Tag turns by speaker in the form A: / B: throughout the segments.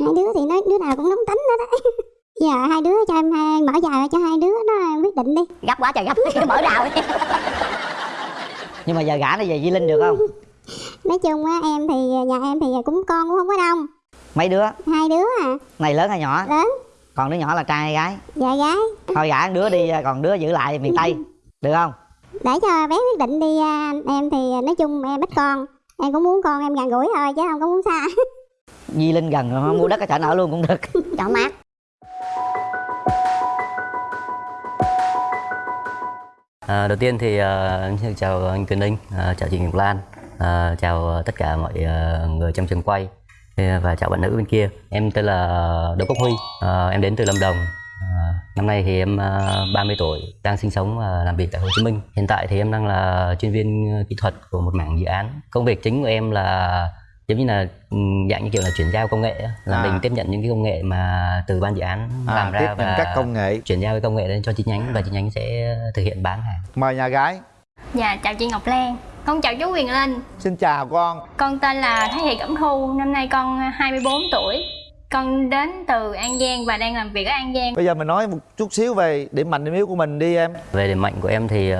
A: hai đứa thì nói đứa nào cũng nóng tính hết á giờ hai đứa cho em hai mở dài cho hai đứa nó quyết định đi.
B: Gấp quá trời gấp mở rào đi.
C: Nhưng mà giờ gả nó về Di Linh được không?
A: Nói chung á em thì nhà em thì cũng con cũng không có đông.
C: Mấy đứa?
A: Hai đứa à.
C: Này lớn hay nhỏ?
A: Lớn.
C: Còn đứa nhỏ là trai hay gái?
A: Dạ gái.
C: Thôi gả đứa đi còn đứa giữ lại miền tây. Được không?
A: Để cho bé quyết định đi à, em thì nói chung em ít con. Em cũng muốn con em gần gũi thôi chứ không có muốn xa
C: Di Linh gần mua đất ở chợ ở luôn cũng được
A: chỗ mát
D: À, đầu tiên thì uh, chào anh Quyền Linh, uh, chào chị Ngọc Lan, uh, chào tất cả mọi uh, người trong trường quay và chào bạn nữ bên kia. Em tên là Đỗ Quốc Huy, uh, em đến từ Lâm Đồng. Uh, năm nay thì em uh, 30 tuổi, đang sinh sống và làm việc tại Hồ Chí Minh. Hiện tại thì em đang là chuyên viên kỹ thuật của một mảng dự án. Công việc chính của em là giống như là ừ, dạng như kiểu là chuyển giao công nghệ là à. mình tiếp nhận những cái công nghệ mà từ ban dự án à, làm ra
E: và các công nghệ.
D: chuyển giao cái công nghệ lên cho chi nhánh và chi nhánh sẽ thực hiện bán hàng.
E: Mời nhà gái.
F: Dạ chào chị ngọc lan. Con chào chú quyền linh.
E: Xin chào con.
F: Con tên là thái thị cẩm thu năm nay con 24 tuổi con đến từ An Giang và đang làm việc ở An Giang.
E: Bây giờ mình nói một chút xíu về điểm mạnh điểm yếu của mình đi em.
D: Về điểm mạnh của em thì uh,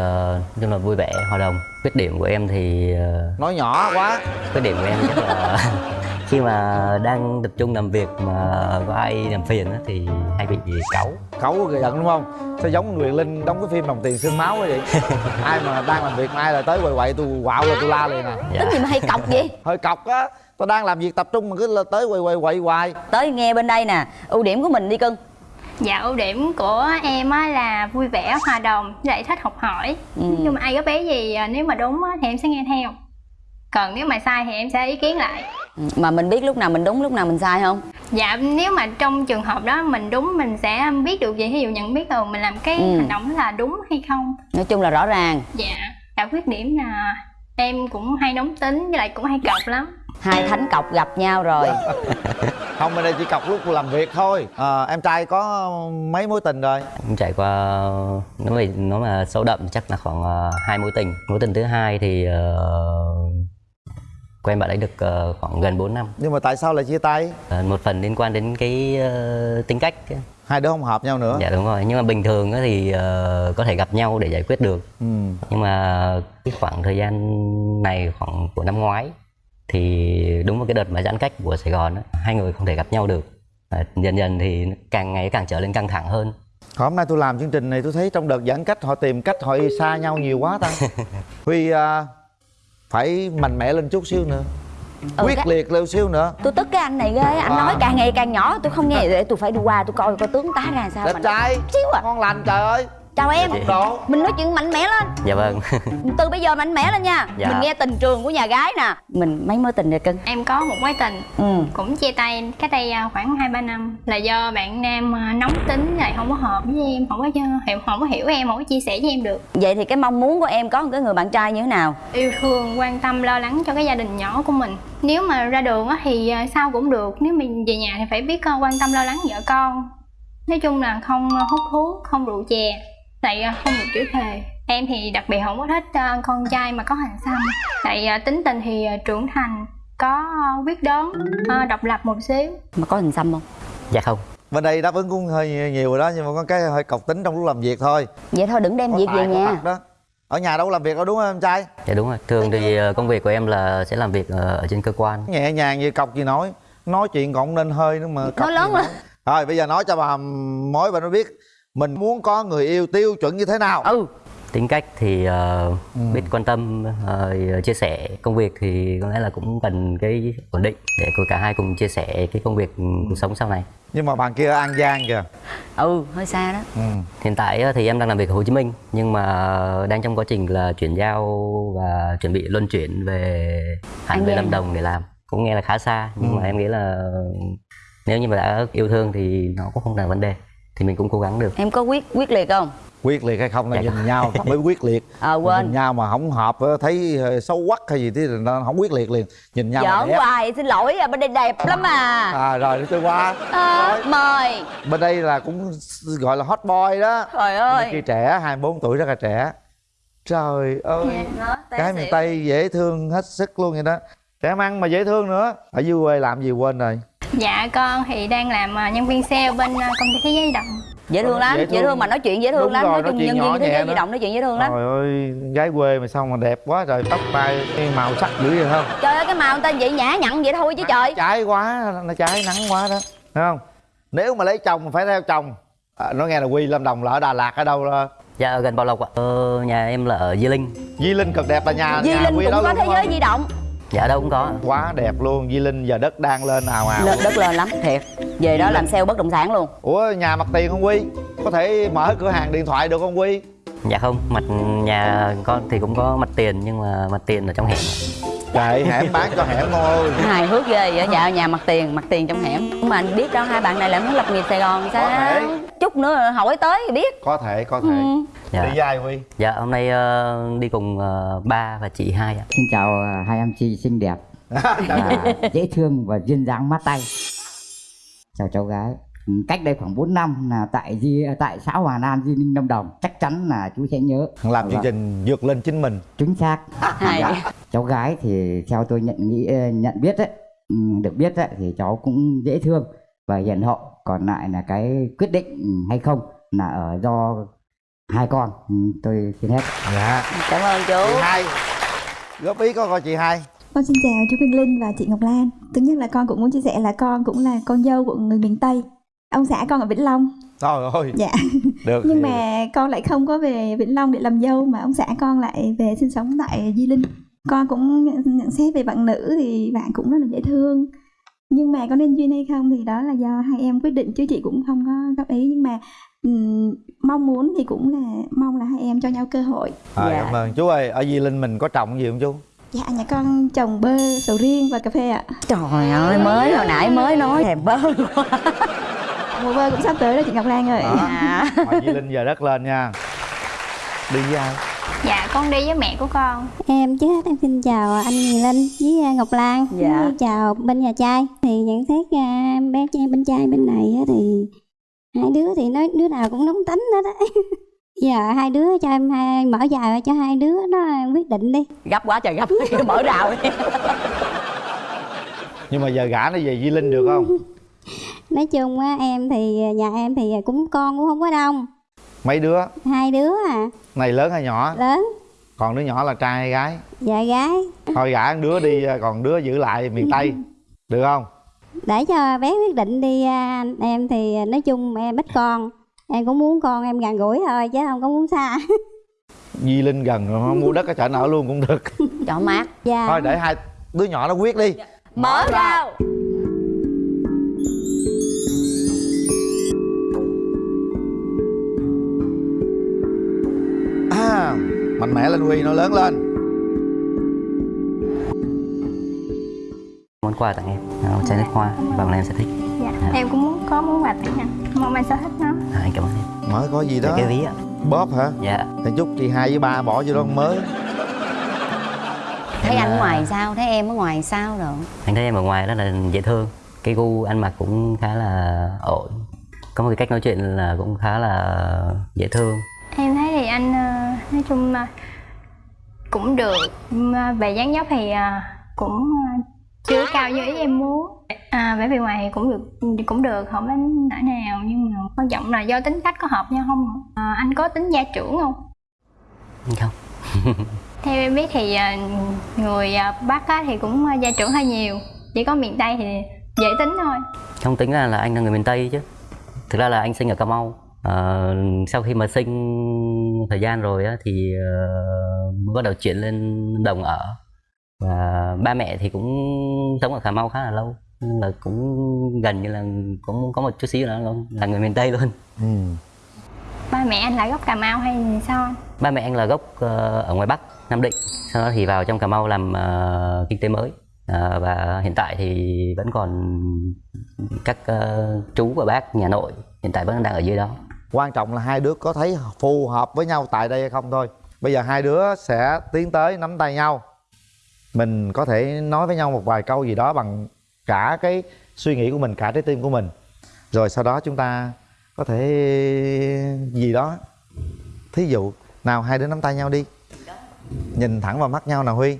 D: chung là vui vẻ, hòa đồng. Khuyết điểm của em thì...
E: Uh, nói nhỏ quá.
D: Khuyết điểm của em chắc là khi mà đang tập trung làm việc mà có ai làm phiền thì hay bị cáu.
E: Cáu giận đúng không? Sao giống Quyền Linh đóng cái phim đồng tiền xương máu vậy? Ai mà đang làm việc mà ai là tới quậy quậy tôi quạo là tôi la liền à?
B: Dạ. tính gì mà hay cọc vậy?
E: Hơi cọc á tôi đang làm việc tập trung mà cứ tới quay quay quay hoài.
B: Tới nghe bên đây nè ưu điểm của mình đi cưng.
F: Dạ ưu điểm của em á là vui vẻ hòa đồng lại thích học hỏi. Ừ. nhưng mà ai có bé gì à, nếu mà đúng thì em sẽ nghe theo. Còn nếu mà sai thì em sẽ ý kiến lại.
B: Ừ, mà mình biết lúc nào mình đúng lúc nào mình sai không?
F: Dạ nếu mà trong trường hợp đó mình đúng mình sẽ biết được gì. Ví dụ nhận biết rồi mình làm cái ừ. hành động là đúng hay không.
B: Nói chung là rõ ràng.
F: Dạ cả khuyết điểm là em cũng hay nóng tính với lại cũng hay cọc lắm
B: hai thánh cọc gặp nhau rồi.
E: Không bên đây chỉ cọc lúc làm việc thôi. À, em trai có mấy mối tình rồi?
D: Em trải qua nếu mà nó mà sâu đậm chắc là khoảng uh, hai mối tình. Mối tình thứ hai thì uh, quen bạn ấy được uh, khoảng gần 4 năm.
E: Nhưng mà tại sao lại chia tay?
D: Uh, một phần liên quan đến cái uh, tính cách
E: hai đứa không hợp nhau nữa.
D: Dạ đúng rồi. Nhưng mà bình thường thì uh, có thể gặp nhau để giải quyết được. Ừ. nhưng mà cái khoảng thời gian này khoảng của năm ngoái thì đúng vào cái đợt mà giãn cách của Sài Gòn hai người không thể gặp nhau được. À, dần dần thì càng ngày càng trở nên căng thẳng hơn.
E: Hôm nay tôi làm chương trình này tôi thấy trong đợt giãn cách họ tìm cách họ xa nhau nhiều quá ta. Huy uh, phải mạnh mẽ lên chút xíu nữa. Ừ, quyết cái... liệt lên xíu nữa.
B: Tôi tức cái anh này ghê anh à. nói càng ngày càng nhỏ tôi không nghe để tôi phải đi qua tôi coi coi tướng tá ra sao
E: đẹp trai. Xíu à. Ngon lành trời ơi
B: chào em. mình nói chuyện mạnh mẽ lên.
D: Dạ vâng.
B: Từ bây giờ mạnh mẽ lên nha. Dạ. mình nghe tình trường của nhà gái nè. Mình mấy mối tình rồi cưng?
F: Em có một mối tình. Ừ. cũng chia tay cách đây à, khoảng hai ba năm. Là do bạn nam à, nóng tính lại không có hợp với em không có hiểu không có hiểu em không có chia sẻ với em được.
B: Vậy thì cái mong muốn của em có một cái người bạn trai như thế nào?
F: Yêu thương quan tâm lo lắng cho cái gia đình nhỏ của mình. Nếu mà ra đường thì à, sao cũng được. Nếu mình về nhà thì phải biết quan tâm lo lắng vợ con. Nói chung là không hút thuốc không rượu chè tại à, không được chữ thề. Em thì đặc biệt không có thích uh, con trai mà có hành xăm tại uh, tính tình thì trưởng thành có quyết đoán độc lập một xíu.
B: Mà có hình xăm không?
D: Dạ không.
E: Bên đây đáp ứng cũng hơi nhiều rồi đó nhưng mà có cái hơi cọc tính trong lúc làm việc thôi.
B: Vậy thôi đừng đem có việc về nhà.
E: đó. Ở nhà đâu làm việc đâu đúng không em trai?
D: Dạ đúng rồi. Thường thì công việc của em là sẽ làm việc ở trên cơ quan.
E: Nhẹ nhàng gì cọc gì nói. Nói chuyện còn nên hơi nữa mà
B: nói lớn rồi
E: rồi bây giờ nói cho bà mối bà nó biết mình muốn có người yêu tiêu chuẩn như thế nào?
D: Ừ. Tính cách thì uh, ừ. biết quan tâm uh, chia sẻ công việc thì có lẽ là cũng cần cái ổn định để cả hai cùng chia sẻ cái công việc cuộc sống sau này.
E: Nhưng mà bạn kia ở an giang kìa.
B: Ừ hơi xa đó. Ừ.
D: hiện tại thì em đang làm việc ở hồ chí minh nhưng mà đang trong quá trình là chuyển giao và chuẩn bị luân chuyển về hẳn về lâm đồng để làm. Cũng nghe là khá xa nhưng ừ. mà em nghĩ là nếu như mà đã yêu thương thì nó cũng không là vấn đề thì mình cũng cố gắng được.
B: Em có quyết quyết liệt không?
E: Quyết liệt hay không là dạ. nhìn nhau mới quyết liệt.
B: À, quên.
E: Nhìn nhau mà không hợp thấy xấu quắc hay gì thì nó không quyết liệt liền. Nhìn nhau
B: giỡn hoài xin lỗi à bên đây đẹp lắm à.
E: À rồi tôi qua
B: à, mời.
E: Bên đây là cũng gọi là hot boy đó.
B: Trời ơi.
E: Khi trẻ 24 tuổi rất là trẻ. Trời ơi. Dạ, cái miền tây dễ thương hết sức luôn vậy đó. Trẻ măng mà dễ thương nữa. Ở dưới quê làm gì quên rồi
F: Dạ con thì đang làm à, nhân viên sale bên à, công ty thế giới di động.
B: Dễ thương lắm
E: Dễ
B: dễ
E: thương.
B: thương. mà nói chuyện dễ thương
E: Đúng
B: lắm
E: rồi,
B: nói chung nhân viên thế giới di động nói chuyện dễ thương lắm.
E: Trời ơi gái quê mà sao mà đẹp quá trời tóc tai cái màu sắc dữ vậy không?
B: Trời ơi cái màu người ta vậy nhã nhặn vậy thôi chứ trời.
E: trái quá nó trái nắng quá đó thấy không? Nếu mà lấy chồng phải theo chồng. À, nói nghe là quy lâm đồng là ở đà lạt ở đâu là
D: dạ ở gần bảo lộc ạ. Ờ, nhà em là ở di linh.
E: Di linh cực đẹp là nhà
B: di
E: nhà
B: linh
E: quy
B: cũng
E: đó
B: có thế giới di động
D: dạ đâu cũng có.
E: Quá đẹp luôn di linh giờ đất đang lên ào ào
B: lên đất lên lắm thiệt. Về đó làm sale bất động sản luôn.
E: Ủa nhà mặt tiền không quy? Có thể mở cửa hàng điện thoại được không quy?
D: Dạ không mặt nhà con thì cũng có mặt tiền nhưng mà mặt tiền ở trong hẻm
E: trời hẻm bán cho hẻm thôi.
B: Hài hước ghê vậy dạ nhà mặt tiền mặt tiền trong hẻm. Mà anh biết đâu hai bạn này lại muốn lập nghiệp sài gòn sao?
E: thể.
B: chút nữa hỏi tới thì biết.
E: Có thể có thể.
B: Ừ.
D: dạ.
E: Đi dài quy
D: dạ hôm nay ờ, đi cùng ờ, ba và chị hai ạ.
G: Xin chào à, hai em chị xinh đẹp. Và dễ thương và duyên dáng mát tay. Chào cháu gái. Cách đây khoảng 4 năm là tại Di tại xã Hòa An, Di Linh, Lâm Đồng. Chắc chắn là chú sẽ nhớ.
E: làm chương
G: Vâng.
E: trình vượt lên chính mình
G: Chính xác.
B: hài
G: Cháu gái thì theo tôi nhận nghĩ ờ, nhận biết đấy, ừ, được biết đấy, thì cháu cũng dễ thương và hiền hậu. Còn lại là cái quyết định hay không là ở do hai con. Ừ, Tôi xin hết.
E: dạ
B: cảm ơn
E: chị
B: chú
E: hai góp ý có coi chị hai
H: Con xin chào chú Quỳnh Linh và chị Ngọc Lan. Thứ nhất là con cũng muốn chia sẻ là con cũng là con dâu của người miền Tây. Ông xã con ở Vĩnh Long.
E: trời ơi
H: Dạ.
E: được
H: Nhưng mà con lại không có về Vĩnh Long để làm dâu mà ông xã con lại về sinh sống tại Di Linh. Con cũng nhận, xét về bạn nữ thì bạn cũng rất là dễ thương. Nhưng mà có nên duyên hay không thì đó là do hai em quyết định chứ chị cũng không có góp ý nhưng mà ừm, mong muốn thì cũng là mong là hai em cho nhau cơ hội.
E: à,
B: Dạ.
E: cảm ơn chú ơi ở di linh mình có trồng gì không chú
H: Dạ nhà con trồng bơ, sầu riêng và cà phê ạ.
B: trời ơi mới hồi nãy mới nói thèm bơ
H: Mùa bơ cũng sắp tới rồi chị Ngọc Lan ơi.
E: Đó.
B: à.
E: di linh giờ đất lên nha. Đi với ai?
F: Dạ con đi với mẹ của con.
A: Em trước hết em xin chào anh Huyền Linh với à, Ngọc Lan.
B: Dạ.
A: Với chào bên nhà trai. Thì nhận xét à, bé trai bên trai bên này á thì Hai đứa thì nói đứa nào cũng nóng tính hết á. Giờ hai đứa cho em hai, mở dài cho hai đứa nó quyết định đi.
B: Gấp quá trời gấp mở rào đi.
E: Nhưng mà giờ gả nó về di linh được không
A: Nói chung á em thì à, nhà em thì cũng con cũng không có đông.
E: Mấy đứa?
A: Hai đứa à.
E: Này lớn hay nhỏ?
A: Lớn.
E: Còn đứa nhỏ là trai hay gái?
A: Dạ gái.
E: Thôi gả đứa đi còn đứa giữ lại miền tây. Được không?
A: Để cho bé quyết định đi à, Em thì nói chung em ít con. Em cũng muốn con em gần gũi thôi chứ không có muốn xa.
E: Di linh gần rồi không mua đất ở chợ nợ luôn cũng được.
B: Cho mát.
A: Dạ.
E: Thôi để hai đứa nhỏ nó quyết đi.
B: Mở rào.
E: à, mạnh mẽ lên huy nó lớn lên.
D: Món quà tặng em à, một chai nước hoa và bọn em sẽ thích.
F: Dạ
D: Dạ.
F: em cũng muốn có muốn quà tặng anh Mong anh sẽ thích nó.
D: À, anh cảm ơn em.
E: Mới có gì đó.
D: Cái ví ạ.
E: Bóp hả?
D: Dạ.
E: Thì chúc chị hai với ba bỏ vô đó mới.
B: Thấy anh
D: à,
B: ngoài sao? Thấy em ở ngoài sao rồi?
D: Anh thấy em ở ngoài rất là dễ thương. Cái gu ăn mặc cũng khá là ổn. Có một cái cách nói chuyện là cũng khá là dễ thương.
F: Em thấy thì anh ờ, nói chung cũng được. Về dáng dấp thì ờ, cũng ờ, chưa cao như ý em muốn. À, bởi vì ngoài thì cũng được cũng được không đến nỗi nào nhưng mà quan trọng là do tính cách có hợp nhau không à, anh có tính gia trưởng không?
D: Không.
F: Theo em biết thì người bắc á, thì cũng gia trưởng hơi nhiều. Chỉ có miền tây thì dễ tính thôi.
D: Không tính ra là anh là người miền tây chứ. Thực ra là anh sinh ở cà mau Ờ, sau khi mà sinh thời gian rồi á, thì mới bắt đầu chuyển lên đồng ở. Và ba mẹ thì cũng sống ở cà mau khá là lâu nhưng là cũng gần như là cũng có một chút xíu nữa là, là người miền tây luôn.
E: Ừ.
F: ba mẹ anh là gốc cà mau hay sao anh?
D: Ba mẹ anh là gốc ờ, ở ngoài bắc nam định sau đó thì vào trong cà mau làm ờ, kinh tế mới. Ờ, và hiện tại thì vẫn còn các ờ, chú và bác nhà nội hiện tại vẫn đang ở dưới đó
E: quan trọng là hai đứa có thấy phù hợp với nhau tại đây hay không thôi. Bây giờ hai đứa sẽ tiến tới nắm tay nhau. Mình có thể nói với nhau một vài câu gì đó bằng cả cái suy nghĩ của mình, cả trái tim của mình. Rồi sau đó chúng ta có thể gì đó. Thí dụ, nào hai đứa nắm tay nhau đi. Nhìn thẳng vào mắt nhau nào, huy.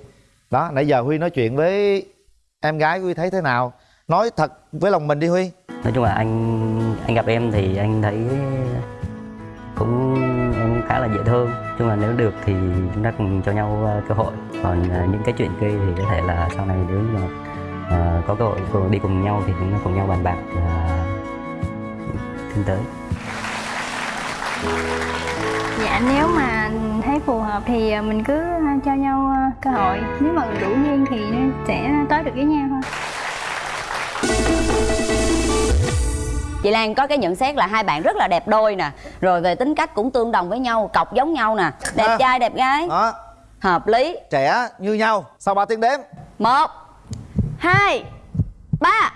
E: Đó, nãy giờ huy nói chuyện với em gái huy thấy thế nào? Nói thật với lòng mình đi, huy
D: nói chung là anh anh gặp em thì anh thấy cũng em khá là dễ thương. Chung là nếu được thì chúng ta cùng cho nhau ờ, cơ hội. Còn ờ, những cái chuyện kia thì có thể là sau này nếu mà ờ, có cơ hội cùng- đi cùng nhau thì chúng ta cùng nhau bàn bạc và tiến tới.
F: Dạ nếu mà thấy phù hợp thì mình cứ cho nhau cơ hội. Nếu mà đủ duyên thì sẽ tới được với nhau thôi.
B: Chị Lan có cái nhận xét là hai bạn rất là đẹp đôi nè rồi về tính cách cũng tương đồng với nhau cọc giống nhau nè. Đẹp
E: À.
B: trai đẹp gái.
E: Đó.
B: Hợp lý.
E: Trẻ như nhau. Sau 3 tiếng đếm.
B: Một hai ba.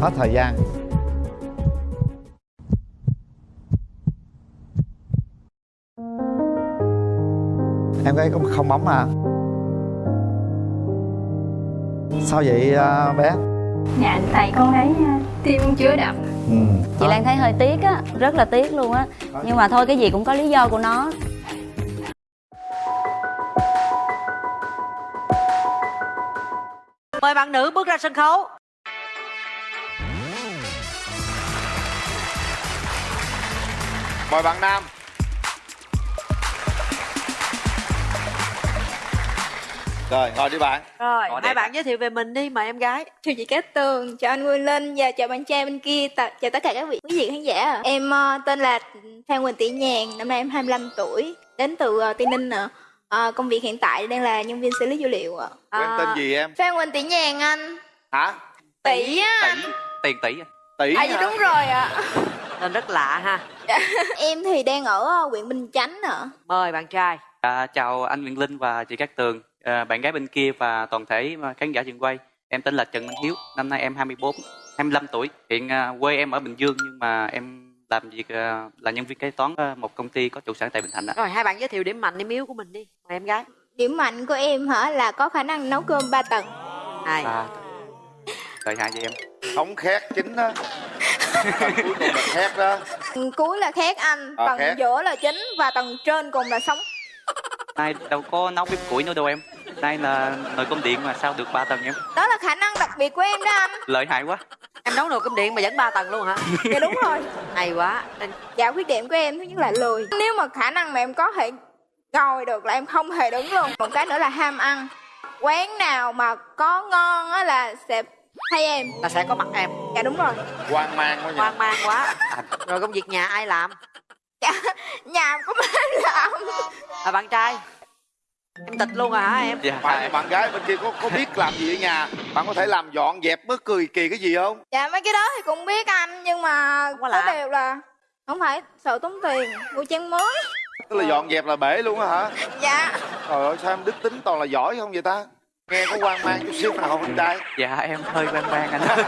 E: Hết thời gian. Em gái không không bấm à sao vậy à, bé?
F: Dạ tại con thấy à, tim chưa đập.
E: Ừ.
B: chị Lan thấy hơi tiếc á rất là tiếc luôn á. Nhưng mà thôi cái gì cũng có lý do của nó.
I: Mời bạn nữ bước ra sân khấu.
E: mời bạn nam rồi ngồi đi bạn
I: Rồi, hai bạn giới thiệu về mình đi, mời em gái.
J: Chào chị Cát Tường, chào anh Nguyên Linh và chào bạn trai bên kia, tạ- chào tất cả các vị quý vị khán giả. Em ờ, tên là Phan Quỳnh Tỷ Nhàn, năm nay em 25 tuổi, đến từ uh, Tây Ninh ạ. Ờ, công việc hiện tại đang là nhân viên xử lý dữ liệu ạ.
E: quen tên gì em
J: Phan Quỳnh Tỷ Nhàn anh.
E: hả
J: Tỷ á anh.
K: tiền tỷ
E: tỷ
J: À dạ đúng rồi ạ.
I: Tên rất lạ ha.
J: em thì đang ở huyện Bình Chánh ạ.
I: Mời bạn trai.
K: à, chào anh Nguyễn Linh và chị Cát Tường à, bạn gái bên kia và toàn thể khán giả trường quay em tên là Trần Minh Hiếu năm nay em 24 25 tuổi hiện à, quê em ở Bình Dương nhưng mà em làm việc à, là nhân viên kế toán một công ty có trụ sở tại Bình Thạnh ạ.
I: Rồi, hai bạn giới thiệu điểm mạnh, điểm yếu của mình đi. Mời em gái.
J: Điểm mạnh của em hả là có khả năng nấu cơm 3 tầng.
I: Hai.
K: à, đợi hai chị em
E: thống khét chính đó Phần cuối cùng là khét đó
J: Tầng cuối là khét anh,
E: À,
J: tầng
E: khét.
J: giữa là chính và tầng trên cùng là sống.
K: nay đâu có nấu bếp củi nữa đâu em nay là nồi cơm điện mà sao được ba tầng em
J: Đó là khả năng đặc biệt của em đó anh.
K: lợi hại quá
I: Em nấu nồi cơm điện mà vẫn ba tầng luôn hả?
J: Dạ đúng rồi.
I: Hay quá.
J: Dạ khuyết điểm của em thứ nhất là lười Nếu mà khả năng mà em có thể ngồi được là em không hề đứng luôn Một cái nữa là ham ăn Quán nào mà có ngon á là sẽ thay em
I: Là sẽ có mặt em.
J: Dạ đúng rồi
E: hoang mang quá nhỉ
I: Hoang mang quá. Rồi công việc nhà ai làm?
J: Dạ nhà của em làm
I: À, bạn trai. Em tịch luôn à hả em?
K: dạ.
E: Bạn bạn gái bên kia có có biết làm gì ở nhà? Bạn có thể làm dọn dẹp mới cười kỳ cái gì không?
J: Dạ mấy cái đó thì cũng biết anh Nhưng mà
I: có làm.
J: điều là Không phải sợ tốn tiền mua chén mới.
E: Tức là dọn dẹp là bể luôn á hả?
J: Dạ.
E: Trời ơi sao em đức tính toàn là giỏi không vậy ta? Nghe có hoang mang chút xíu nào không anh trai?
K: Dạ em hơi bang bang anh ơi.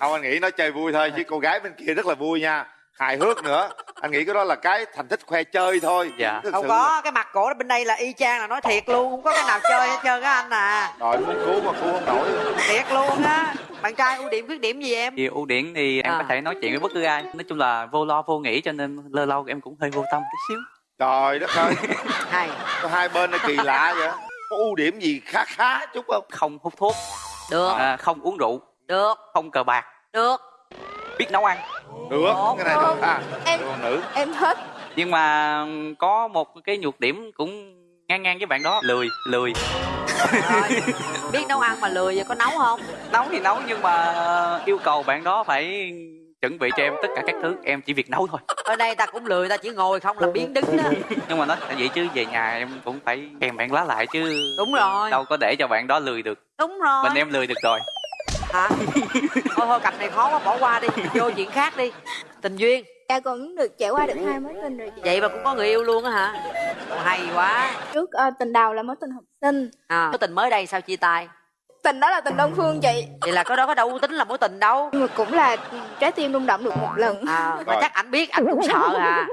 E: Không anh nghĩ nó chơi vui thôi chứ cô gái bên kia rất là vui nha. Hài hước nữa anh nghĩ cái đó là cái thành tích khoe chơi thôi
K: Dạ.
E: Thực
I: Không có, cái mặt cổ bên đây là y chang là nói thiệt luôn, không có cái nào chơi hết trơn á anh à.
E: rồi muốn cứu mà cứu không nổi
I: Thiệt luôn á. Bạn trai ưu điểm khuyết điểm gì em?
K: thì ưu điểm thì em
I: À.
K: có thể nói chuyện với bất cứ ai nói chung là vô lo vô nghĩ cho nên lâu lâu em cũng hơi vô tâm tí xíu
E: trời đất ơi
I: Hay.
E: có hai bên nó kỳ lạ vậy có ưu điểm gì khá khá chút không
K: không hút thuốc
I: Được,
K: à, không uống rượu
I: được,
K: không cờ bạc
I: được.
K: biết nấu ăn
E: được cái này được à
J: Em
E: nữ
J: em thích
K: nhưng mà có một cái nhược điểm cũng ngang ngang với bạn đó lười lười
I: Rồi. Biết nấu ăn mà lười vậy có nấu không?
K: nấu thì nấu nhưng mà yêu cầu bạn đó phải chuẩn bị cho em tất cả các thứ em chỉ việc nấu thôi
I: Ở đây ta cũng lười, ta chỉ ngồi không làm biến đứng đó.
K: nhưng mà nói vậy chứ về nhà em cũng phải kèm bạn lá lại chứ
I: Đúng rồi.
K: đâu có để cho bạn đó lười được
I: Đúng rồi.
K: mình em lười được rồi
I: Hả? thôi thôi cặp này khó quá bỏ qua đi, vô chuyện khác đi. Tình duyên.
J: Dạ cũng được trải qua được hai mối tình rồi chị
I: Vậy mà cũng có người yêu luôn á hả? Hay quá.
J: Trước ờ, tình đầu là mối tình học sinh
I: À, mối tình mới đây sao chia tay?
J: Tình đó là tình đơn phương chị
I: Vậy là cái đó có đâu tính là mối tình đâu.
J: Nhưng mà cũng là trái tim rung động được một lần
I: À, mà chắc ảnh biết ảnh cũng sợ à.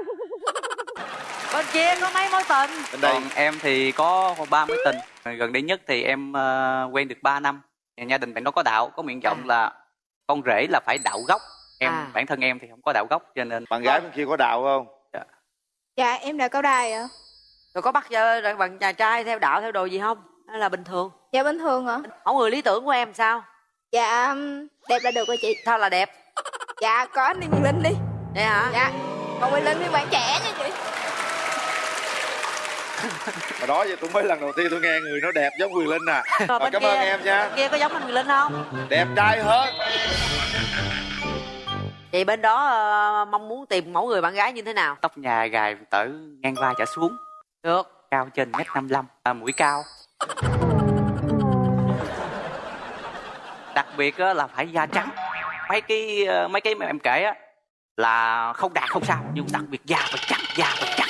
I: Bên kia có mấy mối tình?
E: bên đây
K: còn em thì có ba mối tình gần đây nhất thì em ờ, quen được 3 năm gia đình bạn đó có đạo có nguyện vọng
I: À.
K: là con rể là phải đạo gốc. Em
I: À.
K: bản thân em thì không có đạo gốc cho nên
E: bạn gái bên kia có đạo không?
J: Dạ. Em là cao đài ạ.
I: Rồi có bắt bạn nhà trai theo đạo theo đồ gì không? Hay là bình thường?
J: Dạ bình thường hả
I: mẫu người lý tưởng của em sao?
J: Dạ um, đẹp là được rồi chị.
I: Sao là đẹp?
J: Dạ có anh đi Quyền linh đi.
I: Vậy hả?
J: Dạ còn Quyền linh phiên bản trẻ nha chị
E: mà đó giờ tôi mới lần đầu tiên tôi nghe người nói đẹp giống Quyền Linh à.
I: Rồi
E: Rồi, cảm
I: kia.
E: ơn em nha.
I: Kia có giống anh Quyền Linh không?
E: Đẹp trai hơn.
I: Vậy bên đó ờ, mong muốn tìm mẫu người bạn gái như thế nào?
K: Tóc nhà gài tở ngang vai trở xuống.
I: Được.
K: Cao trên mét năm mươi à, mũi cao. Đặc biệt á, là phải da trắng. Mấy cái ờ, mấy cái mà em kể á là không đạt không sao nhưng đặc biệt da phải trắng da phải trắng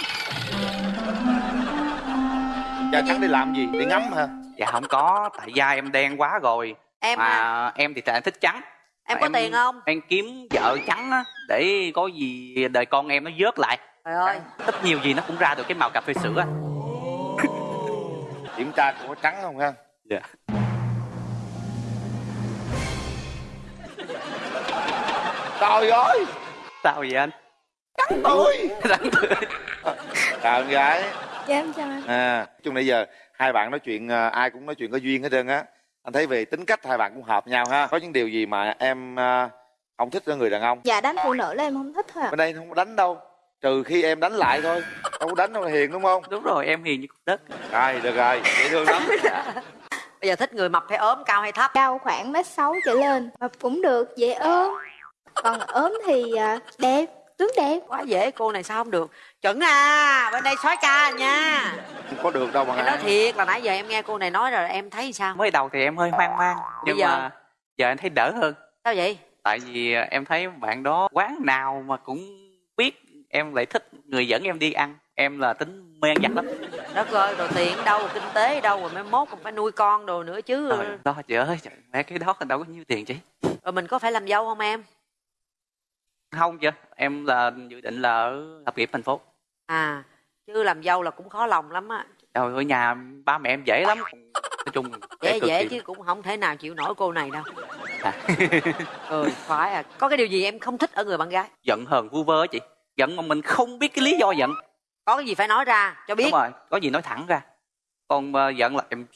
E: da trắng đi làm gì? Đi ngắm hả?
K: Dạ không có. Tại da em đen quá rồi.
I: Em
K: mà
I: à,
K: em thì em thích trắng.
I: Em
K: Mà
I: có tiền không?
K: em kiếm vợ trắng á để có gì đời con em nó vớt lại.
I: Trời ơi.
K: Ít nhiều gì nó cũng ra được cái màu cà phê sữa. Á
E: kiểm tra có trắng không ha?
K: Dạ.
E: Trời ơi!
K: Sao vậy anh?
E: Trắng tươi!
K: Trắng tươi.
E: chào em gái
J: dạ em chào anh.
E: À chung nãy giờ hai bạn nói chuyện à, ai cũng nói chuyện có duyên hết trơn á. Anh thấy về tính cách hai bạn cũng hợp nhau ha. Có những điều gì mà em à, không thích ở người đàn ông?
J: Dạ đánh phụ nữ là em không thích thôi ạ.
E: Bên đây không có đánh đâu. Trừ khi em đánh lại thôi. Đâu có đánh đâu hiền đúng không?
K: Đúng rồi em hiền như cục đất.
E: Rồi được rồi dễ thương lắm.
I: Bây giờ thích người mập hay ốm cao hay thấp?
J: Cao khoảng mét sáu trở lên. Mập cũng được dễ ốm. Còn ốm thì à, đẹp tướng đẹp.
I: Quá dễ cô này sao không được. Chuẩn à bên đây soái ca nha.
E: Không có được đâu mà
I: em nói thiệt là nãy giờ em nghe cô này nói rồi em thấy sao?
K: Mới đầu thì em hơi hoang mang nhưng
I: Bây giờ?
K: mà giờ em thấy đỡ hơn.
I: Sao vậy?
K: Tại vì em thấy bạn đó quán nào mà cũng biết em lại thích người dẫn em đi ăn. Em là tính mê ăn vặt lắm.
I: Đất ơi rồi tiền đâu kinh tế đâu rồi mai mốt còn phải nuôi con đồ nữa chứ.
K: Trời đó trời ơi trời, mấy cái đó đâu có nhiêu tiền chứ.
I: Rồi mình có phải làm dâu không em
K: không chứ em là dự định là ở lập nghiệp thành phố.
I: À chứ làm dâu là cũng khó lòng lắm á.
K: Trời ở nhà ba mẹ em dễ lắm. Nói chung
I: dễ dễ chứ cũng không thể nào chịu nổi cô này đâu.
K: À.
I: ừ phải à. Có cái điều gì em không thích ở người bạn gái?
K: Giận hờn vu vơ á chị. Giận mà mình không biết cái lý do giận.
I: Có cái gì phải nói ra cho biết.
K: Đúng rồi có gì nói thẳng ra. Còn ờ, giận là em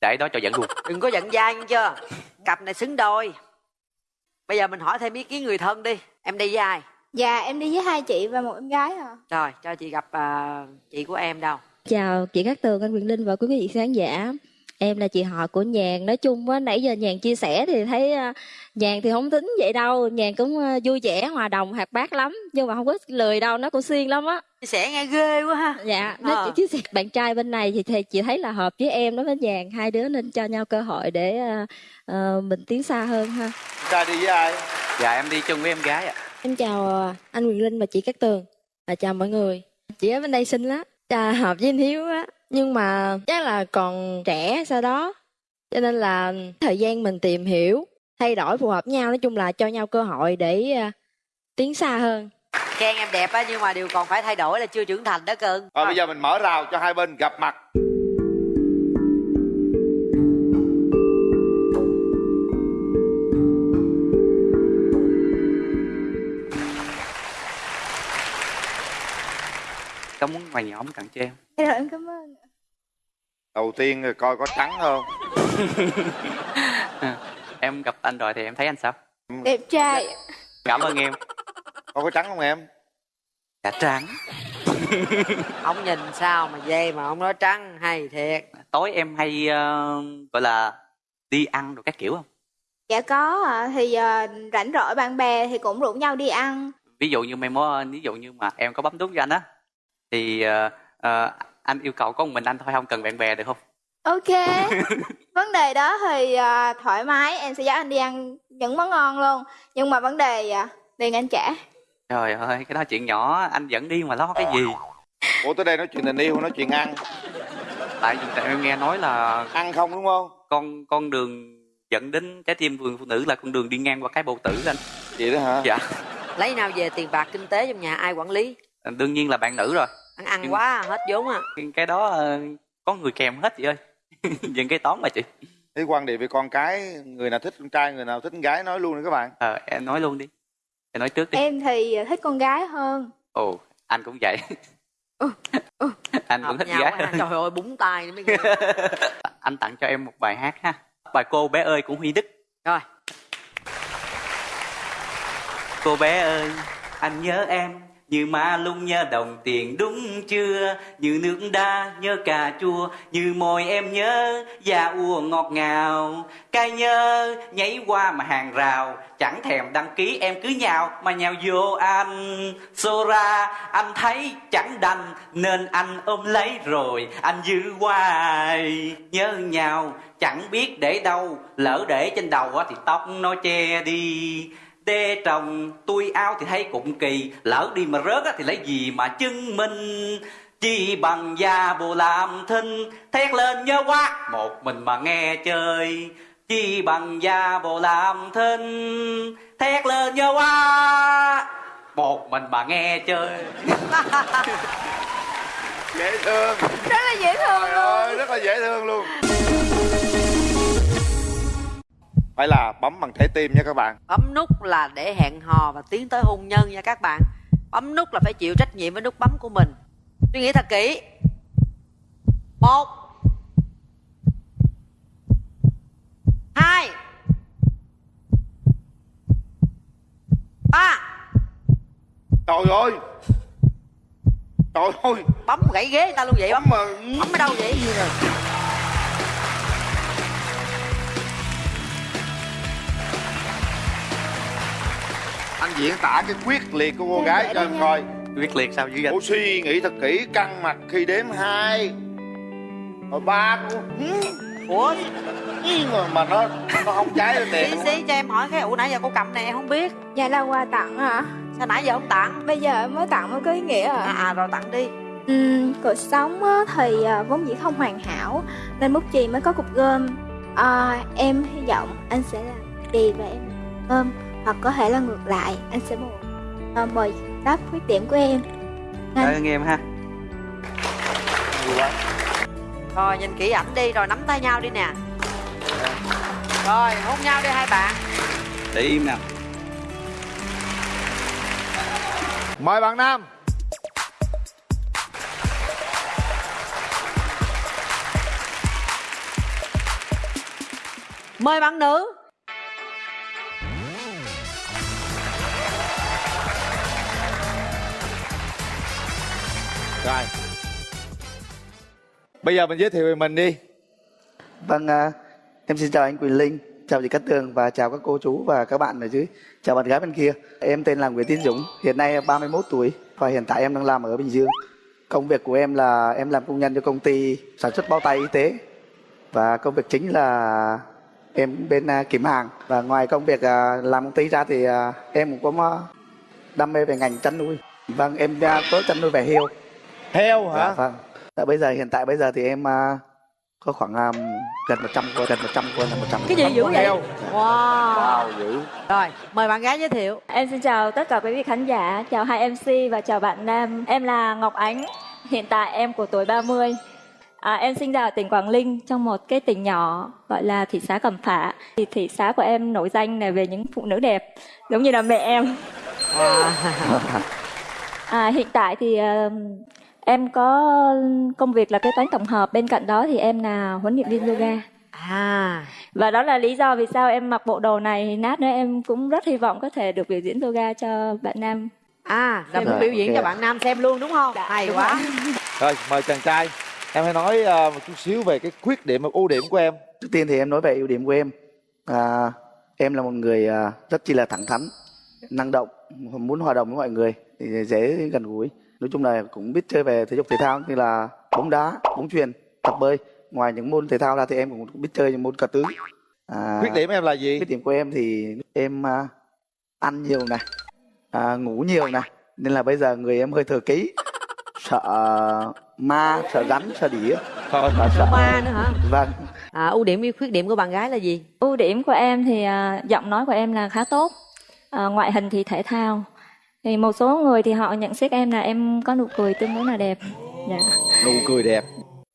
K: để đó cho giận luôn.
I: Đừng có giận dai nghe chưa? Cặp này xứng đôi bây giờ mình hỏi thêm ý kiến người thân đi. Em đi với ai?
J: Dạ em đi với hai chị và một em gái à
I: rồi cho chị gặp à, chị của em đâu?
L: Chào chị Cát Tường, anh Quyền Linh và quý vị khán giả. Em là chị họ của Nhàn. Nói chung á, nãy giờ Nhàn chia sẻ thì thấy à, Nhàn thì không tính vậy đâu. Nhàn cũng à, vui vẻ, hòa đồng, hoạt bát lắm. Nhưng mà không có lười đâu, nó cũng xuyên lắm á.
I: chia sẻ nghe ghê quá ha
L: Dạ, nó
I: Ờ.
L: chia sẻ. Bạn trai bên này thì, thì chị thấy là hợp với em đối với Nhàn. Hai đứa nên cho nhau cơ hội để à, à, mình tiến xa hơn ha.
E: trai đi với ai
K: dạ em đi chung với em gái ạ
L: Em chào à, anh Quyền Linh và chị Cát Tường. Và chào mọi người. Chị ở bên đây xinh lắm. Chà, hợp với anh Hiếu á. Nhưng mà chắc là còn trẻ sau đó. Cho nên là thời gian mình tìm hiểu, thay đổi phù hợp nhau. Nói chung là cho nhau cơ hội để à, tiến xa hơn.
I: khen em đẹp á nhưng mà điều còn phải thay đổi là chưa trưởng thành đó cưng
E: rồi bây giờ mình mở rào cho hai bên gặp mặt
K: có muốn ngoài nhóm tặng cho em?
J: Dạ rồi em cảm ơn
E: đầu tiên rồi coi có trắng không?
K: Em gặp anh rồi thì em thấy anh sao?
J: Đẹp trai
K: cảm ơn em.
E: Coi có trắng không em?
K: Dạ trắng.
I: Ông nhìn sao mà dê mà ông nói trắng hay thiệt.
K: Tối em hay ờ, gọi là đi ăn rồi các kiểu không?
J: Dạ có ạ. Thì à, rảnh rỗi bạn bè thì cũng rủ nhau đi ăn.
K: Ví dụ như mai mốt ví dụ như mà em có bấm nút cho anh á thì ờ, ờ, anh yêu cầu có một mình anh thôi không cần bạn bè được không?
J: Ok. Vấn đề đó thì à, thoải mái em sẽ dắt anh đi ăn những món ngon luôn. Nhưng mà vấn đề à, tiền anh trả.
K: Trời ơi cái đó chuyện nhỏ anh dẫn đi mà lo cái gì?
E: Ủa tới đây nói chuyện tình yêu nói chuyện ăn.
K: Tại vì tại em nghe nói là
E: ăn không đúng không?
K: con con đường dẫn đến trái tim vườn phụ nữ là con đường đi ngang qua cái bầu tử anh.
E: Vậy đó hả?
K: Dạ.
I: Lấy nào về tiền bạc kinh tế trong nhà ai quản lý?
K: Đương nhiên là bạn nữ rồi
I: ăn ăn quá hết vốn à.
K: cái đó ờ, có người kèm hết chị ơi. Dừng cái toán mà chị.
E: Thế quan điểm về con cái người nào thích con trai người nào thích con gái nói luôn đi các bạn.
K: Ờ em nói luôn đi. Em nói trước đi.
J: Em thì thích con gái hơn.
K: Ồ anh cũng vậy. Anh vẫn
I: hợp
K: thích
I: nhau
K: gái
I: quá ha.
K: hơn
I: trời ơi búng tay mới
K: anh tặng cho em một bài hát ha. Bài cô bé ơi của huy đức.
I: Rồi.
K: Cô bé ơi anh nhớ em như ma lung nhớ đồng tiền đúng chưa? Như nước đá nhớ cà chua, như môi em nhớ da ua ngọt ngào. Cay nhớ nhảy qua mà hàng rào, chẳng thèm đăng ký, em cứ nhào mà nhào vô anh. Xô ra, anh thấy chẳng đành, nên anh ôm lấy rồi anh giữ hoài. Nhớ nhau chẳng biết để đâu, lỡ để trên đầu thì tóc nó che đi đê trồng tôi áo thì thấy cũng kỳ. Lỡ đi mà rớt á thì lấy gì mà chứng minh? Chi bằng da bồ làm thinh thét lên nhớ quá. Một mình mà nghe chơi chi bằng da bồ làm thinh thét lên nhớ quá. Một mình mà nghe chơi.
E: Dễ thương.
J: Rất là dễ thương
E: Trời ơi rất là dễ thương luôn phải là bấm bằng trái tim nha các bạn.
I: Bấm nút là để hẹn hò và tiến tới hôn nhân nha các bạn. Bấm nút là phải chịu trách nhiệm với nút bấm của mình. Suy nghĩ thật kỹ. Một hai ba.
E: Trời ơi! Trời ơi!
I: Bấm gãy ghế người ta luôn vậy bấm
E: mà
I: bấm ở đâu vậy
E: anh diễn tả cái quyết liệt của cô gái cho em coi.
K: Quyết liệt sao dữ vậy
E: cô suy nghĩ thật kỹ căng mặt khi đếm hai. Rồi ba
I: ủa
E: mà, mà nó nó không cháy lên tiền
I: xí cho em hỏi cái ủa nãy giờ cô cầm này em không biết.
J: Dạ là quà tặng hả
I: sao nãy giờ không tặng?
J: Bây giờ mới tặng mới có ý nghĩa à
I: à, à rồi tặng đi.
J: Ừm, cuộc sống á, thì à, vốn dĩ không hoàn hảo nên bút chì mới có cục gom. À, em hy vọng anh sẽ là chì và em gom hoặc có thể là ngược lại anh sẽ bù à, bồi đắp khuyết điểm của em.
K: Cảm ơn em ha.
I: Rồi nhìn kỹ ảnh đi rồi nắm tay nhau đi nè. Rồi hôn nhau đi hai bạn.
K: Để im nào
E: mời bạn nam.
I: Mời bạn nữ
E: rồi bây giờ mình giới thiệu về mình đi
M: Vâng, à, em xin chào anh Quỳnh Linh, chào chị Cát Tường và chào các cô chú và các bạn ở dưới. Chào bạn gái bên kia. Em tên là Nguyễn Tiến Dũng, hiện nay 31 tuổi và hiện tại em đang làm ở Bình Dương. Công việc của em là em làm công nhân cho công ty sản xuất bao tay y tế và công việc chính là em bên à, kiểm hàng và ngoài công việc à, làm công ty ra thì à, em cũng có đam mê về ngành chăn nuôi. Vâng, em à, có chăn nuôi về heo.
E: Heo hả?
M: Dạ, vâng. Dạ, bây giờ hiện tại bây giờ thì em à, có khoảng um, gần 100 con, gần 100 con là 100
I: cái gì dữ vậy
M: heo.
I: wow,
M: Wow, dữ.
I: rồi mời bạn gái giới thiệu
N: Em xin chào tất cả quý vị khán giả, chào hai MC và chào bạn Nam. Em là Ngọc Ánh, hiện tại em của tuổi 30. À, em sinh ra ở tỉnh Quảng Ninh trong một cái tỉnh nhỏ gọi là thị xã Cẩm Phả. Thì thị xã của em nổi danh là về những phụ nữ đẹp, giống như là mẹ em. À, hiện tại thì ờ, em có công việc là kế toán tổng hợp, bên cạnh đó thì em là huấn luyện viên yoga.
I: À.
N: Và đó là lý do vì sao em mặc bộ đồ này nát nữa em cũng rất hy vọng có thể được biểu diễn yoga cho bạn nam.
I: à là
N: Xem
I: muốn biểu diễn
N: ok
I: cho bạn nam xem luôn đúng không hay
N: đúng
I: quá
E: rồi mời chàng trai em hãy nói ờ, một chút xíu về cái khuyết điểm và ưu điểm của em
M: Trước tiên thì em nói về ưu điểm của em. À, em là một người à, rất chi là thẳng thắn, năng động, muốn hòa đồng với mọi người, thì dễ gần gũi. Nói chung là cũng biết chơi về thể dục thể thao như là bóng đá, bóng chuyền, tập bơi. Ngoài những môn thể thao ra thì em cũng biết chơi những môn cờ tướng. À,
E: khuyết điểm em là gì
M: khuyết điểm của em thì em à, ăn nhiều này, à, ngủ nhiều này, nên là bây giờ người em hơi thừa ký, sợ ma, sợ rắn, sợ đỉa, và sợ
I: ma nữa hả
M: Vâng.
I: à, ưu điểm với khuyết điểm của bạn gái là gì
N: Ưu điểm của em thì à, giọng nói của em là khá tốt, à, ngoại hình thì thể thao. Thì một số người thì họ nhận xét em là em có nụ cười tương đối là đẹp. Dạ.
E: nụ cười đẹp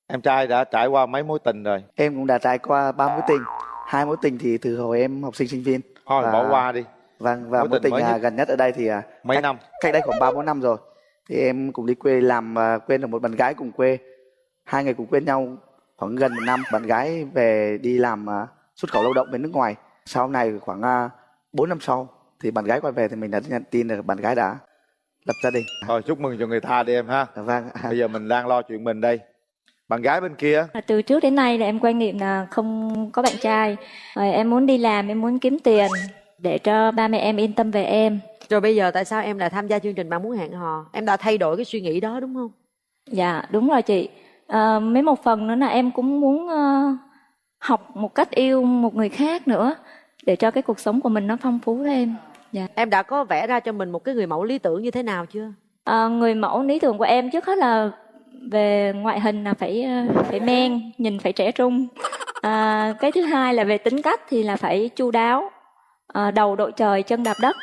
E: em trai đã trải qua mấy mối tình rồi
M: Em cũng đã trải qua ba mối tình, hai mối tình thì từ hồi em học sinh sinh viên.
E: thôi
M: Và-
E: bỏ qua đi
M: Vâng và
E: Mối
M: mối
E: tình
M: tình
E: mới
M: à,
E: nhất?
M: gần nhất ở đây thì à,
E: mấy
M: cách,
E: năm
M: cách đây khoảng ba bốn năm rồi. thì em cùng đi quê làm và quen được một bạn gái cùng quê hai người cùng quen nhau khoảng gần một năm bạn gái về đi làm à, xuất khẩu lao động bên nước ngoài sau này khoảng à, 4 năm sau thì bạn gái quay về thì mình đã nhận tin là bạn gái đã lập gia đình
E: thôi chúc mừng cho người ta đi em ha
M: vâng
E: bây giờ mình đang lo chuyện mình đây bạn gái bên kia
N: À, Từ trước đến nay là em quan niệm là không có bạn trai. Rồi em muốn đi làm, em muốn kiếm tiền để cho ba mẹ em yên tâm về em.
I: Rồi bây giờ tại sao em lại tham gia chương trình bạn muốn hẹn hò? Em đã thay đổi cái suy nghĩ đó đúng không?
N: Dạ, đúng rồi chị. À, mấy một phần nữa là em cũng muốn ờ, học một cách yêu một người khác nữa để cho cái cuộc sống của mình nó phong phú thêm. Dạ.
I: Em đã có vẽ ra cho mình một cái người mẫu lý tưởng như thế nào chưa?
N: À, người mẫu lý tưởng của em trước hết là về ngoại hình là phải ờ, phải men, nhìn phải trẻ trung. À, cái thứ hai là về tính cách thì là phải chu đáo, à, đầu đội trời chân đạp đất.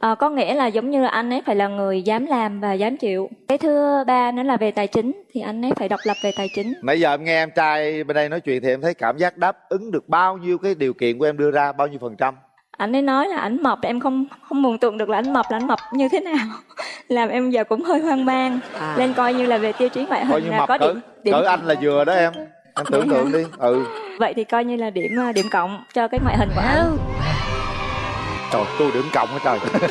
N: À, có nghĩa là giống như là anh ấy phải là người dám làm và dám chịu. Cái thứ ba nữa là về tài chính thì anh ấy phải độc lập về tài chính.
E: nãy giờ em nghe em trai bên đây nói chuyện thì em thấy cảm giác đáp ứng được bao nhiêu cái điều kiện của em đưa ra bao nhiêu phần trăm
N: Anh ấy nói là ảnh mập em không không mường tượng được là ảnh mập là ảnh mập như thế nào. Làm em giờ cũng hơi hoang mang.
I: À.
N: Nên coi như là về tiêu chí ngoại
E: coi
N: hình
E: như
N: là
E: mập
N: có
E: cỡ
N: điểm điểm
E: cỡ anh là vừa đó em em tưởng tượng đi ừ
N: Vậy thì coi như là điểm ờ, điểm cộng cho cái ngoại hình của anh.
E: Trời tôi điểm cộng hả trời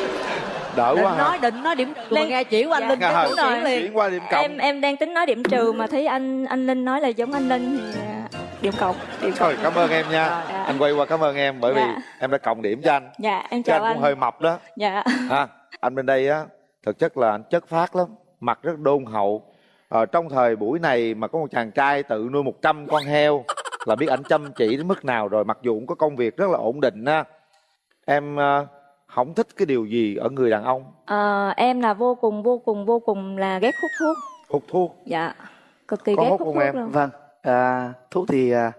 E: đỡ
I: Định
E: quá hả
I: nói định nói điểm trừ nghe chỉ của anh
N: Dạ,
I: Linh đúng
N: rồi.
I: chuyển
E: qua điểm cộng
N: Em em đang tính nói điểm trừ mà thấy anh anh Linh nói là giống anh Linh thì à, điểm cộng. Điểm cộng.
E: Trời, cảm ơn em nha
N: Dạ.
E: anh quay qua cảm ơn em bởi vì
N: Dạ.
E: em đã cộng điểm cho anh
N: Dạ em
E: chứ
N: chào
E: anh cũng hơi mập đó
N: Dạ.
E: ha anh bên đây á thực chất là anh chất phát lắm mặt rất đôn hậu ờ, trong thời buổi này mà có một chàng trai tự nuôi 100 con heo là biết ảnh chăm chỉ đến mức nào rồi mặc dù cũng có công việc rất là ổn định á em ờ, không thích cái điều gì ở người đàn ông
N: Ờ, em là vô cùng vô cùng vô cùng là ghét hút thuốc.
E: hút thuốc
N: Dạ. Cực kỳ
E: Có
N: ghét
E: hút
N: hút
E: không
N: thuốc
E: em?
N: luôn.
M: vâng à, thuốc thì à,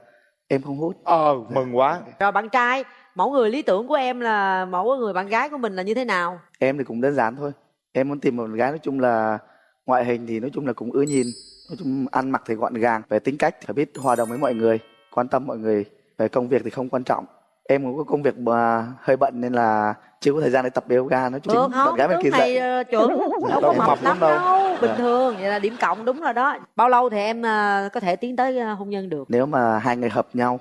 M: em không hút
E: ờ mừng quá
I: Rồi bạn trai, mẫu người lý tưởng của em là mẫu người bạn gái của mình là như thế nào?
M: em thì cũng đơn giản thôi em muốn tìm một gái nói chung là ngoại hình thì nói chung là cũng ưa nhìn nói chung ăn mặc thì gọn gàng về tính cách thì phải biết hòa đồng với mọi người quan tâm mọi người về công việc thì không quan trọng em cũng có công việc mà hơi bận nên là chưa có thời gian để tập yoga nói chung
I: Được
M: bạn
I: không?
M: gái bên kia dạy
I: ờ, chuẩn, đâu có mập lắm
E: đâu.
I: đâu. Bình
M: Dạ.
I: thường, vậy là điểm cộng đúng rồi đó. Bao lâu thì em ờ, có thể tiến tới ờ, hôn nhân được?
M: nếu mà hai người hợp nhau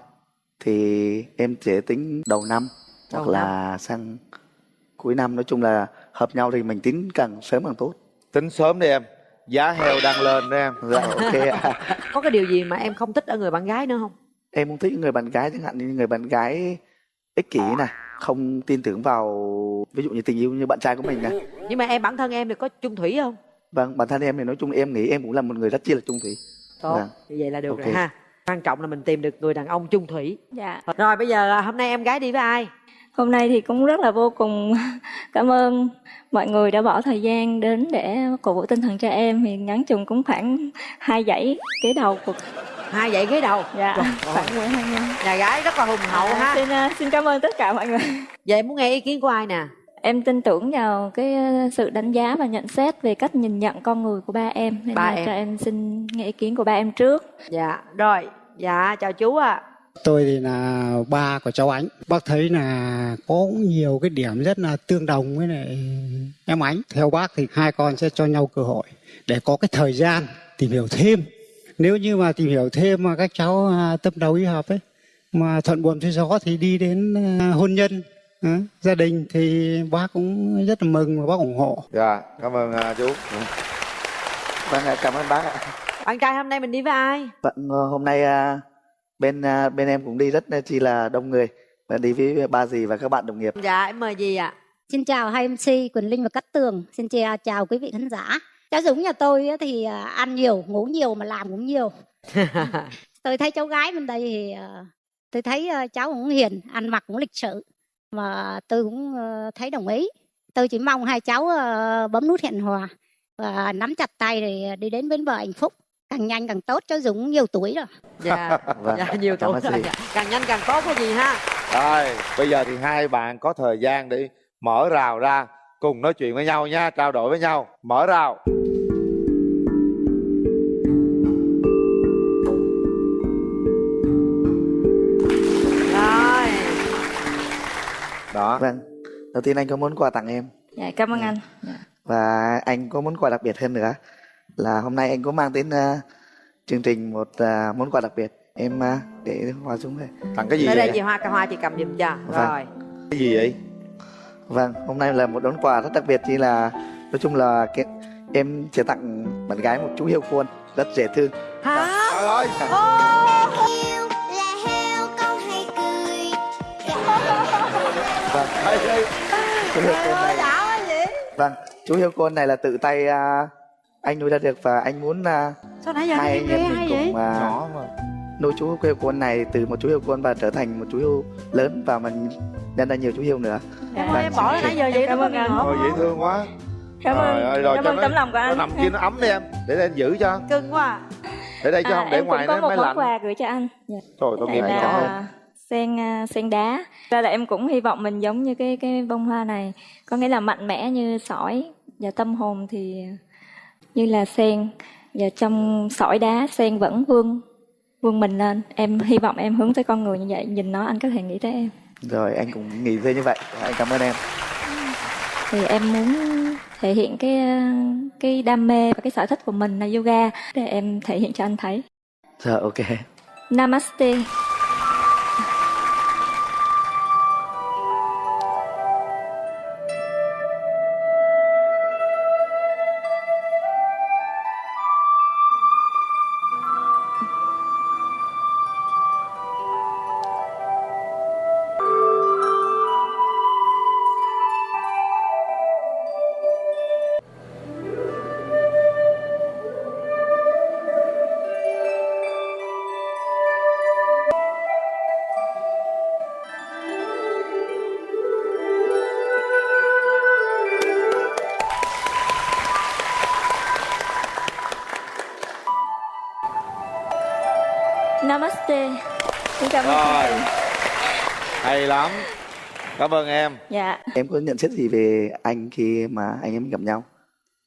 M: thì em sẽ tính đầu năm
I: Đầu
M: hoặc là sang cuối năm nói chung là hợp nhau thì mình tính càng sớm càng tốt
E: tính sớm đi em giá heo đang lên đó em
M: dạ ok.
I: Có cái điều gì mà em không thích ở người bạn gái nữa không?
M: em không thích người bạn gái chẳng hạn như người bạn gái ích kỷ này không tin tưởng vào ví dụ như tình yêu như bạn trai của mình này
I: Nhưng mà em bản thân em thì có chung thủy không?
M: vâng bản thân em thì nói chung em nghĩ em cũng là một người rất chi là trung thủy
I: Tốt,
M: Vâng.
I: như vậy là được
M: Ok.
I: rồi ha. Quan trọng là mình tìm được người đàn ông chung thủy.
N: Dạ.
I: Rồi bây giờ hôm nay em gái đi với ai?
N: Hôm nay thì cũng rất là vô cùng cảm ơn mọi người đã bỏ thời gian đến để cổ vũ tinh thần cho em thì ngắn chừng cũng khoảng hai dãy kế đầu cuộc
I: Hai dãy ghế đầu.
N: dạ
I: Trời
N: khoảng 12 năm.
I: Nhà gái rất là hùng hậu
N: À,
I: ha.
N: xin à, xin cảm ơn tất cả mọi người.
I: Vậy em muốn nghe ý kiến của ai nè?
N: Em tin tưởng vào cái ờ, sự đánh giá và nhận xét về cách nhìn nhận con người của ba em nên
I: Ba
N: là
I: em.
N: cho em xin nghe ý kiến của ba em trước.
I: Dạ, rồi. Dạ, chào chú ạ.
O: Tôi thì là ba của cháu Ánh. Bác thấy là có nhiều cái điểm rất là tương đồng với lại em Ánh. Theo bác thì hai con sẽ cho nhau cơ hội để có cái thời gian tìm hiểu thêm. Nếu như mà tìm hiểu thêm mà các cháu à, tâm đầu ý hợp ấy mà thuận buồm xuôi gió thì đi đến à, hôn nhân à, gia đình thì bác cũng rất là mừng và bác ủng hộ.
E: dạ cảm ơn chú
M: vâng cảm ơn bác ạ
I: Bạn trai hôm nay mình đi với ai?
M: Vâng, ờ, hôm nay bên bên em cũng đi rất chi là đông người và đi với ba dì và các bạn đồng nghiệp
I: Dạ, em mời gì ạ?
P: Xin chào hai MC Quỳnh Linh và Cát Tường. Xin chào, chào quý vị khán giả. Cháu Dũng nhà tôi á thì à, ăn nhiều, ngủ nhiều mà làm cũng nhiều. tôi thấy cháu gái bên đây thì à, tôi thấy à, cháu cũng hiền, ăn mặc cũng lịch sự. Mà tôi cũng à, thấy đồng ý. Tôi chỉ mong hai cháu à, bấm nút hẹn hò và nắm chặt tay để đi đến bến bờ hạnh phúc. Càng nhanh càng tốt, cháu Dũng nhiều tuổi rồi.
I: Dạ,
E: Vâng,
I: dạ nhiều tuổi rồi. Càng nhanh càng tốt có gì ha.
E: Rồi, bây giờ thì hai bạn có thời gian để mở rào ra cùng nói chuyện với nhau nha, trao đổi với nhau. Mở rào. Đó.
M: vâng đầu tiên anh có món quà tặng em
N: Dạ cảm ơn anh.
M: và anh có món quà đặc biệt hơn nữa là hôm nay anh có mang đến uh, chương trình một uh, món quà đặc biệt em uh, để hoa xuống đây
E: tặng cái gì vậy
I: đây chị Hoa, Hoa chị cầm giùm cho.
M: Vâng.
I: Rồi.
E: cái gì vậy
M: vâng hôm nay là một món quà rất đặc biệt chỉ là nói chung là cái, em sẽ tặng bạn gái một chú hươu khuôn rất dễ thương
I: Hả?
E: trời ơi
M: chú hươu khuôn này. Vâng chú hươu khuôn này là tự tay uh, anh nuôi ra được và anh muốn uh,
I: Sao nãy giờ
M: hai anh em mình cùng uh,
E: nhỏ mà.
M: nuôi chú hươu khuôn này từ một chú hươu khuôn và trở thành một chú hươu lớn và mình nhân ra nhiều chú hươu nữa.
I: Em ơi, em bỏ ra nãy giờ vậy
N: Cảm ơn anh.
I: ngọt
E: Ôi dễ thương quá.
N: Cảm ơn.
E: Trời ơi, rồi
N: Cảm ơn tấm lòng của
E: nó
N: anh.
E: nằm kia nó ấm đi em. Để anh giữ cho.
I: Cưng quá à.
E: để đây cho
N: À,
E: không để
N: em
E: ngoài nó mới lạnh.
N: quà gửi cho anh. Dạ.
E: trời tôi nghiệp
N: là
E: nhỏ
N: sen à, sen đá. Ra là em cũng hy vọng mình giống như cái cái bông hoa này. Có nghĩa là mạnh mẽ như sỏi và tâm hồn thì như là sen. Và trong sỏi đá sen vẫn vươn vươn mình lên. Em hy vọng em hướng tới con người như vậy. Nhìn nó anh có thể nghĩ tới em.
M: Rồi anh cũng nghĩ thế như vậy. Anh cảm ơn em.
N: Thì em muốn thể hiện cái cái đam mê và cái sở thích của mình là yoga để em thể hiện cho anh thấy.
M: Rồi ok.
N: Namaste Xin cảm ơn
E: Rồi. hay lắm. Cảm ơn em.
N: Dạ.
M: Em có nhận xét gì về anh khi mà anh em gặp nhau?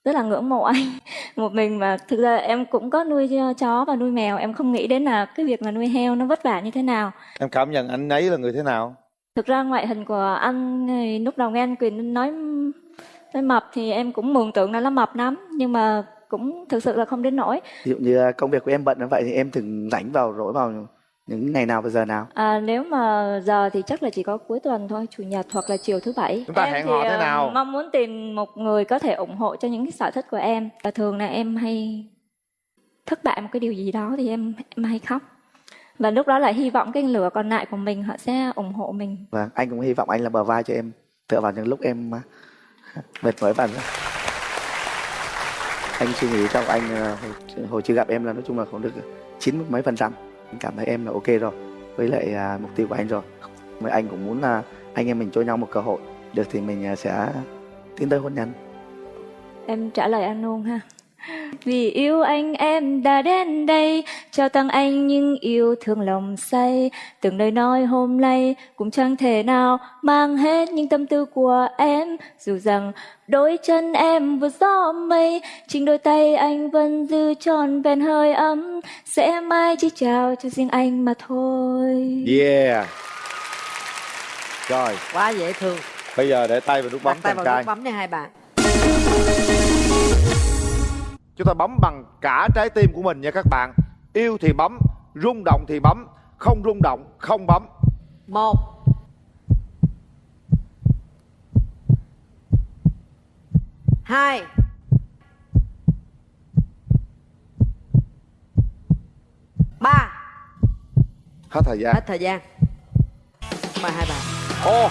N: Rất là ngưỡng mộ anh một mình mà thực ra em cũng có nuôi chó và nuôi mèo. Em không nghĩ đến là cái việc mà nuôi heo nó vất vả như thế nào.
E: Em cảm nhận anh ấy là người thế nào?
N: Thực ra ngoại hình của anh thì lúc đầu nghe anh Quyền nói nói mập thì em cũng mường tượng là nó mập lắm. Nhưng mà cũng thực sự là không đến nỗi.
M: Ví dụ như công việc của em bận như vậy thì em thường rảnh vào rỗi vào những ngày nào và giờ nào?
N: À, nếu mà giờ thì chắc là chỉ có cuối tuần thôi chủ nhật hoặc là chiều thứ bảy.
E: Chúng ta
N: em
E: hẹn
N: thì
E: hò thế
N: ờ,
E: nào?
N: mong muốn tìm một người có thể ủng hộ cho những cái sở thích của em. Và thường là em hay thất bại một cái điều gì đó thì em em hay khóc. Và lúc đó là hy vọng cái lửa còn lại của mình họ sẽ ủng hộ mình.
M: Vâng, anh cũng hy vọng anh là bờ vai cho em tựa vào những lúc em uh, mệt mỏi và anh suy nghĩ trong anh uh, hồi, hồi chưa gặp em là nói chung là cũng được chín mấy phần trăm cảm thấy em là ok rồi với lại à, mục tiêu của anh rồi. Mà anh cũng muốn là anh em mình cho nhau một cơ hội. Được thì mình à, sẽ tiến tới hôn nhân.
N: Em trả lời anh luôn ha vì yêu anh em đã đến đây Trao tặng anh những yêu thương lòng say. Từng lời nói hôm nay Cũng chẳng thể nào mang hết những tâm tư của em. Dù rằng đôi chân em vừa gió mây Chính đôi tay anh vẫn giữ tròn vẹn hơi ấm. Sẽ mãi chỉ chào cho riêng anh mà thôi.
E: Yeah. Rồi.
I: Quá dễ thương.
E: bây giờ để tay vào nút bấm
I: tay vào nút bấm nha hai bạn.
E: Chúng ta bấm bằng cả trái tim của mình nha các bạn yêu thì bấm rung động thì bấm không rung động không bấm
I: Một. Hai. Ba.
E: hết thời gian
I: Hết thời gian. Mời hai bạn.
E: ô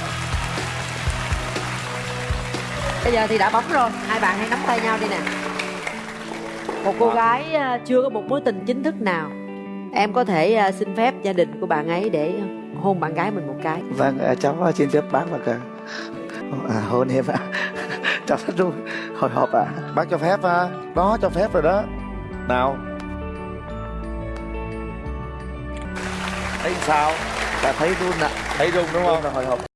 I: Bây giờ thì đã bấm rồi, hai bạn hãy nắm tay nhau đi nè. Một cô gái à, chưa có một mối tình chính thức nào, em có thể à, xin phép gia đình của bạn ấy để hôn bạn gái mình một cái.
M: vâng uh, cháu xin phép bác và cả à, hôn em ạ. Cháu rất vui. Hồi hộp ạ.
E: Bác cho phép à. Đó cho phép rồi đó. Nào. Thấy sao?
M: Đã thấy run ạ.
E: Thấy rung đúng không?
M: Run là hồi hộp